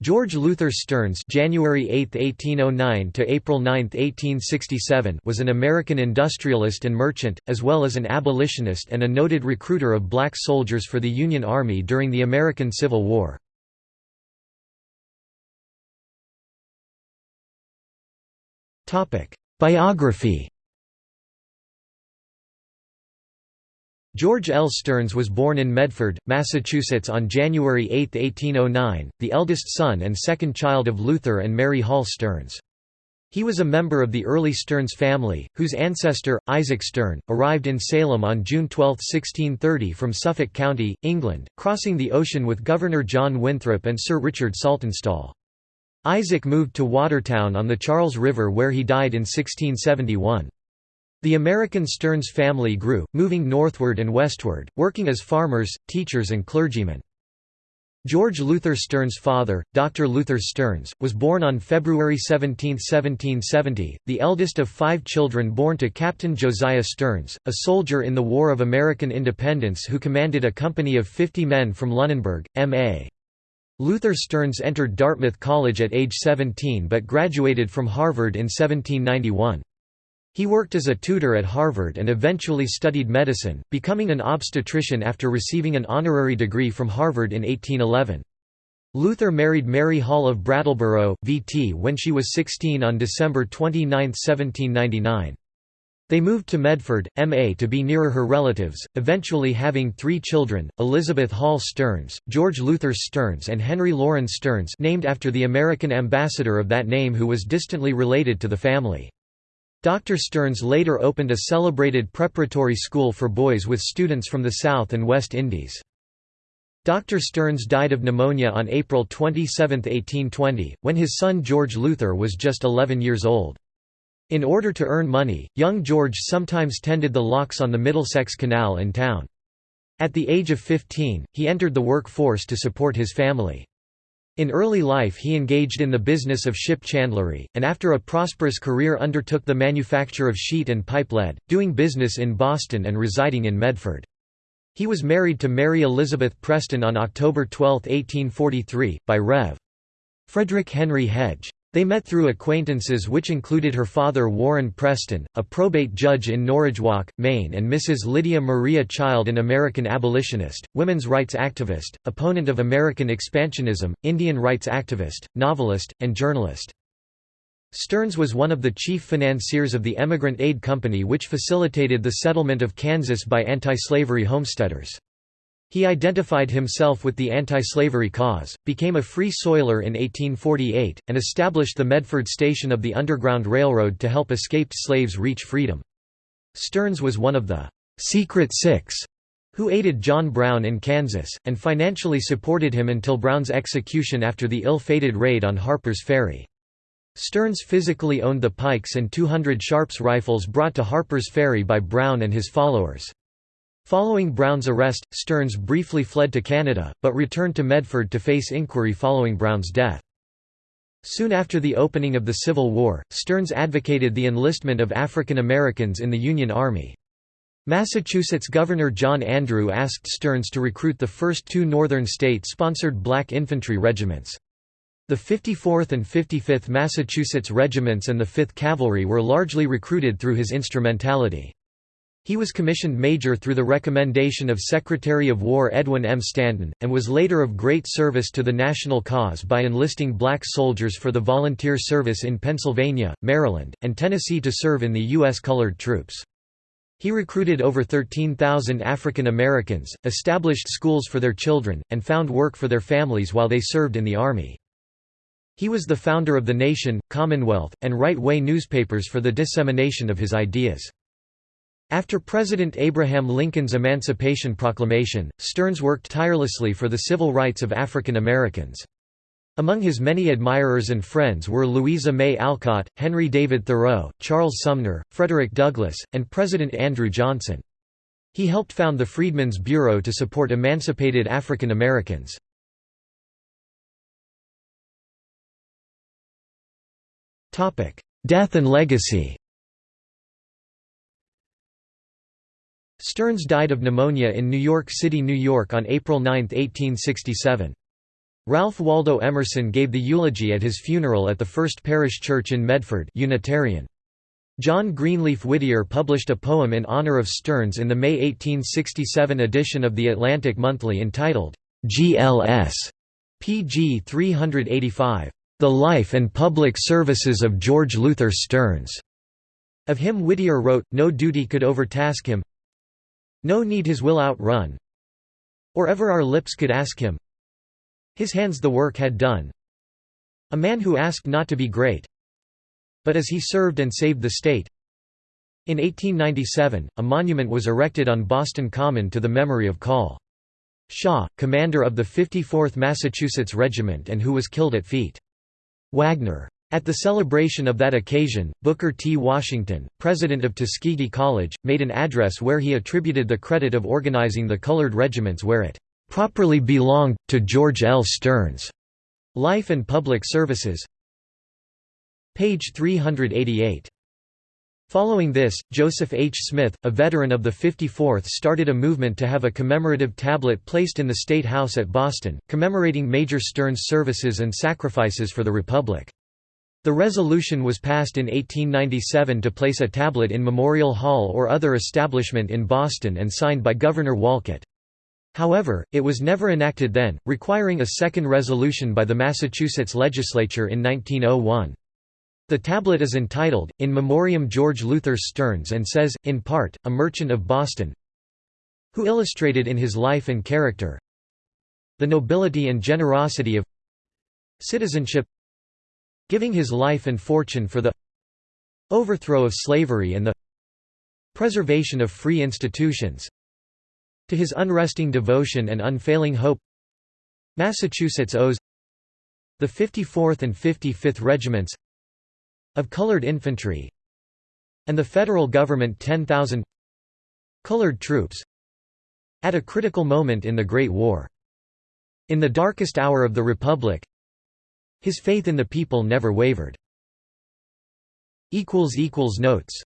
George Luther Stearns January 8, 1809 to April 9, 1867 was an American industrialist and merchant, as well as an abolitionist and a noted recruiter of black soldiers for the Union Army during the American Civil War. Biography George L. Stearns was born in Medford, Massachusetts on January 8, 1809, the eldest son and second child of Luther and Mary Hall Stearns. He was a member of the early Stearns family, whose ancestor, Isaac Sterne, arrived in Salem on June 12, 1630 from Suffolk County, England, crossing the ocean with Governor John Winthrop and Sir Richard Saltonstall. Isaac moved to Watertown on the Charles River where he died in 1671. The American Stearns family grew, moving northward and westward, working as farmers, teachers and clergymen. George Luther Stearns' father, Dr. Luther Stearns, was born on February 17, 1770, the eldest of five children born to Captain Josiah Stearns, a soldier in the War of American Independence who commanded a company of 50 men from Lunenburg, M.A. Luther Stearns entered Dartmouth College at age 17 but graduated from Harvard in 1791. He worked as a tutor at Harvard and eventually studied medicine, becoming an obstetrician after receiving an honorary degree from Harvard in 1811. Luther married Mary Hall of Brattleboro, VT when she was 16 on December 29, 1799. They moved to Medford, MA to be nearer her relatives, eventually having three children, Elizabeth Hall Stearns, George Luther Stearns and Henry Lawrence Stearns named after the American ambassador of that name who was distantly related to the family. Dr. Stearns later opened a celebrated preparatory school for boys with students from the South and West Indies. Dr. Stearns died of pneumonia on April 27, 1820, when his son George Luther was just 11 years old. In order to earn money, young George sometimes tended the locks on the Middlesex Canal in town. At the age of 15, he entered the workforce to support his family. In early life he engaged in the business of ship chandlery, and after a prosperous career undertook the manufacture of sheet and pipe lead, doing business in Boston and residing in Medford. He was married to Mary Elizabeth Preston on October 12, 1843, by Rev. Frederick Henry Hedge. They met through acquaintances which included her father Warren Preston, a probate judge in Norridgewock, Maine and Mrs. Lydia Maria Child an American abolitionist, women's rights activist, opponent of American expansionism, Indian rights activist, novelist, and journalist. Stearns was one of the chief financiers of the Emigrant Aid Company which facilitated the settlement of Kansas by anti-slavery homesteaders. He identified himself with the anti-slavery cause, became a free soiler in 1848, and established the Medford station of the Underground Railroad to help escaped slaves reach freedom. Stearns was one of the «Secret Six who aided John Brown in Kansas, and financially supported him until Brown's execution after the ill-fated raid on Harper's Ferry. Stearns physically owned the pikes and 200 Sharps rifles brought to Harper's Ferry by Brown and his followers. Following Brown's arrest, Stearns briefly fled to Canada, but returned to Medford to face inquiry following Brown's death. Soon after the opening of the Civil War, Stearns advocated the enlistment of African Americans in the Union Army. Massachusetts Governor John Andrew asked Stearns to recruit the first two Northern state-sponsored black infantry regiments. The 54th and 55th Massachusetts regiments and the 5th Cavalry were largely recruited through his instrumentality. He was commissioned major through the recommendation of Secretary of War Edwin M. Stanton, and was later of great service to the national cause by enlisting black soldiers for the volunteer service in Pennsylvania, Maryland, and Tennessee to serve in the U.S. colored troops. He recruited over 13,000 African Americans, established schools for their children, and found work for their families while they served in the Army. He was the founder of The Nation, Commonwealth, and right-way newspapers for the dissemination of his ideas. After President Abraham Lincoln's Emancipation Proclamation, Stearns worked tirelessly for the civil rights of African Americans. Among his many admirers and friends were Louisa May Alcott, Henry David Thoreau, Charles Sumner, Frederick Douglass, and President Andrew Johnson. He helped found the Freedmen's Bureau to support emancipated African Americans. Death and legacy Stearns died of pneumonia in New York City, New York on April 9, 1867. Ralph Waldo Emerson gave the eulogy at his funeral at the First Parish Church in Medford Unitarian. John Greenleaf Whittier published a poem in honor of Stearns in the May 1867 edition of the Atlantic Monthly entitled, GLS. pg 385. The Life and Public Services of George Luther Stearns. Of him Whittier wrote, No duty could overtask him No need his will outrun Or ever our lips could ask him his hands the work had done. A man who asked not to be great, but as he served and saved the state. In 1897, a monument was erected on Boston Common to the memory of Col. Shaw, commander of the 54th Massachusetts Regiment and who was killed at Feet. Wagner. At the celebration of that occasion, Booker T. Washington, president of Tuskegee College, made an address where he attributed the credit of organizing the colored regiments where it properly belonged, to George L. Stearns. Life and Public Services Page 388. Following this, Joseph H. Smith, a veteran of the 54th started a movement to have a commemorative tablet placed in the State House at Boston, commemorating Major Stearns' services and sacrifices for the Republic. The resolution was passed in 1897 to place a tablet in Memorial Hall or other establishment in Boston and signed by Governor Wolcott. However, it was never enacted then, requiring a second resolution by the Massachusetts legislature in 1901. The tablet is entitled, In Memoriam George Luther Stearns and says, in part, a merchant of Boston who illustrated in his life and character the nobility and generosity of citizenship giving his life and fortune for the overthrow of slavery and the preservation of free institutions to his unresting devotion and unfailing hope Massachusetts owes the 54th and 55th Regiments of colored infantry and the federal government 10,000 colored troops at a critical moment in the Great War. In the darkest hour of the Republic his faith in the people never wavered. Notes